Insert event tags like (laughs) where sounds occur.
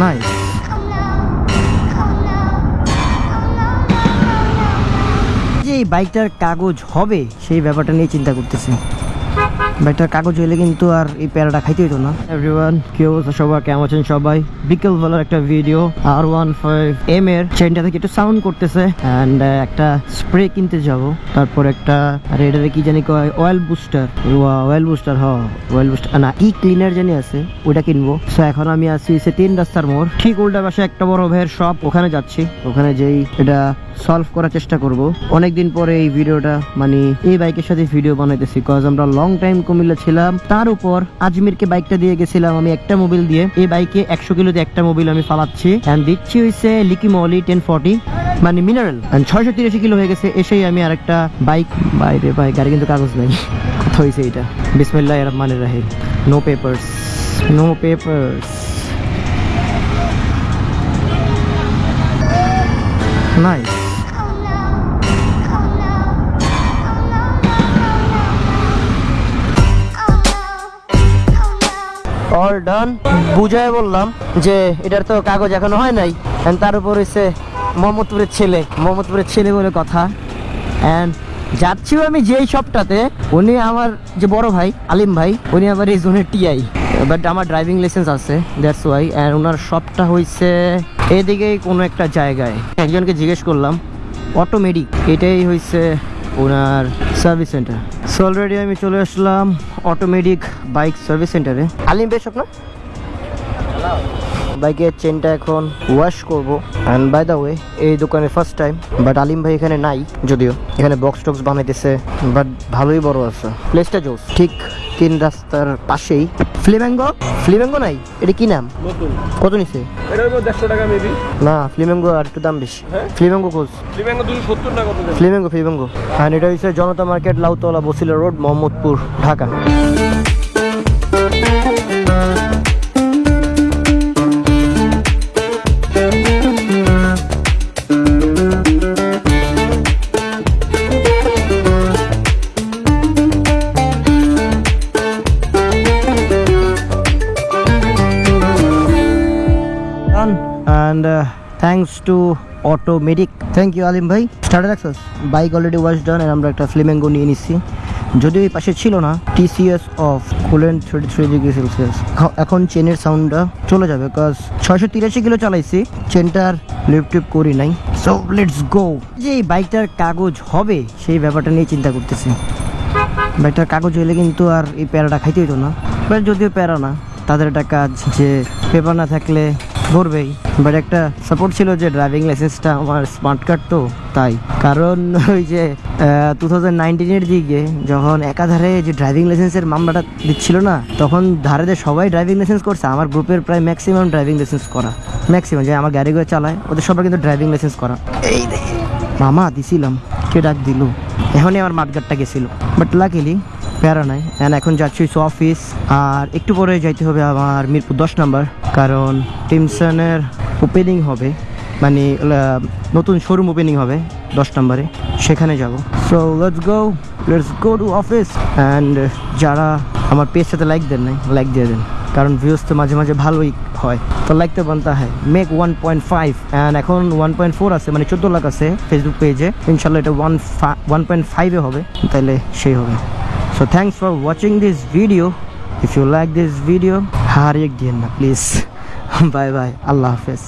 Nice যে বাইকটার কাগজ হবে সেই ব্যাপারটা নিয়ে চিন্তা করতেছি। বাইকটার কাগজ হইলে কিন্তু আর এই প্যারাটা খাইতে হইতো না। এভরিওয়ান কি অবস্থা সবাই কেমন আছেন সবাই? বিকেল বেলার একটা ভিডিও আর ওয়ান ফাইভ এম এর চেনটা থেকে একটু সাউন্ড করতেছে। অ্যান্ড একটা স্প্রে কিনতে যাব। তারপর একটা এটারে কি জানি কয় অয়েল বুস্টার অয়েল বুস্টার হ অয়েল বুস্টার না ই ক্লিনার জানি আছে ওটা কিনবো। সো এখন আমি আছি সে তিন রাস্তার মোড়। ঠিক উল্টা পাশে একটা বড় ভাইয়ের শপ ওখানে যাচ্ছি। ওখানে যেই এটা সলভ করার চেষ্টা করব। অনেকদিন পরে এই ভিডিওটা মানে এই বাইকের সাথে ভিডিও বানাইতেছি কজ আমরা লং টাইম কুমিল্লা ছিলাম, তার উপর আজমিরকে বাইকটা দিয়ে গেছিলাম আমি একটা মোবিল দিয়ে। এই বাইকে একশো কিলোতে একটা মোবিল আমি ফালাচ্ছি অ্যান্ড দিচ্ছি হয়েছে লিকি মলি টেন ফর্টি মানে মিনারেল ছয়শো তিরাশি কিলো হয়ে গেছে, এসেই আমি আরেকটা বাইক বাইরে ভাই, গাড়ি কিন্তু কাগজ নেই। কথা হয়েছে এটা বিসমিল্লাহ রহমানের রাহিম। No papers no papers nice all done বুঝায় বললাম যে, এটার তো কাগজ এখনও হয় নাই? তার উপর হচ্ছে মোহাম্মদপুরের ছেলে। মোহাম্মদপুরের ছেলে বলে কথা। যাচ্ছিও আমি যেই শপটাতে উনি আমার যে বড় ভাই, আলিম ভাই, উনি আবার এই জোনের টিআই বাট আমার ড্রাইভিং লাইসেন্স আছে দ্যাটস ওয়াই অ্যান্ড ওনার শপটা হয়েছে এদিকেই কোনো একটা জায়গায়। একজনকে জিজ্ঞেস করলাম, অটোমেটিক? এটাই হয়েছে ওনার সার্ভিস সেন্টার সো অলরেডি আমি চলে আসলাম অটোমেটিক বাইক সার্ভিস সেন্টারে আলিম বেশ আপনার বাইকের চেনটা এখন ওয়াশ করব। অ্যান্ড বাই দ্য ওয়ে এই দোকানে ফার্স্ট টাইম বাট আলিম ভাই এখানে নাই যদিও। এখানে বক্স টক্স বানাইতেছে বাট ভালোই বড় আছে। প্লেসটা জোস। ঠিক তিন রাস্তার পাশেই। ফ্লিম্যাঙ্গো ফ্লিম্যাঙ্গো নাই? এটা কি নাম? কত নিছে? এটা হলো টাকা মেবি না ফ্লিম্যাঙ্গো আর একটু দাম বেশি। হ্যাঁ? ফ্লিম্যাঙ্গো খোঁজ। লিম্যাঙ্গো দুশো টাকা কত ফ্লিমেঙ্গো ফ্লিমেঙ্গো। অ্যান্ড এটা হচ্ছে Janata market Lautala Basila road Mohammadpur Dhaka. And uh, thanks to automatic. Thank you Alim ভাই starter access bike already wash done আর আমরা একটা ফ্লেমেঙ্গো নিয়ে নিচ্ছি। যদিও এই পাশে ছিল না TCS off coolant thirty three degree Celsius এখন চেনের সাউন্ডটা চলে যাবে বিকজ ছয়শো তিরাশি কিলো চালাইছি চেনটার লিপ টিপ করি নাই। সো লেটস গো যে এই বাইকটার কাগজ হবে সেই ব্যাপারটা নিয়ে চিন্তা করতেছি। বাইকটার কাগজ হইলে কিন্তু আর এই প্যারাটা খাইতে হইতো না। বাট যদিও প্যারা না তাদের একটা কাজ যে পেপার না থাকলে ধরবেই। বাট একটা সাপোর্ট ছিল যে ড্রাইভিং লাইসেন্সটা আমার স্মার্ট কার্ড তো, তাই। কারণ (laughs) ওই যে টু থাউজেন্ড নাইনটিনের দিকে যখন একাধারে যে ড্রাইভিং লাইসেন্সের মামলাটা দিচ্ছিল না, তখন ধারে যে সবাই ড্রাইভিং লাইসেন্স করছে। আমার গ্রুপের প্রায় ম্যাক্সিমাম ড্রাইভিং লাইসেন্স করা। ম্যাক্সিমাম যে আমার গাড়িগুলো চালায়, ওদের সবার কিন্তু ড্রাইভিং লাইসেন্স করা। এই মামা, দিছিলাম। কে ডাক দিল? এখনই আমার মাঠগাটটা গেছিল। বাট লাকিলি প্যারা নাই। এখন যাচ্ছি অফিস আর একটু পরে যাইতে হবে আমার মিরপুর দশ নাম্বার কারণ টিমসনের ওপেনিং হবে মানে নতুন শোরুম ওপেনিং হবে দশ নম্বরে, সেখানে যাব। So let's go let's go to office and যারা আমার পেজ সাথে লাইক দেন নাই লাইক দিয়ে দেন। কারণ ভিউজ তো মাঝে মাঝে ভালোই হয়। তো লাইক তো বানতে হয়। Make one point five and এখন ওয়ান পয়েন্ট ফোর আছে মানে চোদ্দ লাখ আছে ফেসবুক পেজে ইনশাল্লাহ এটা ওয়ান ওয়ান পয়েন্ট ফাইভে হবে তাহলে সেই হবে। So thanks for watching this video if you like this video হারিয়ে দিয়েন না প্লিজ বাই বাই আল্লাহ হাফেজ।